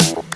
you.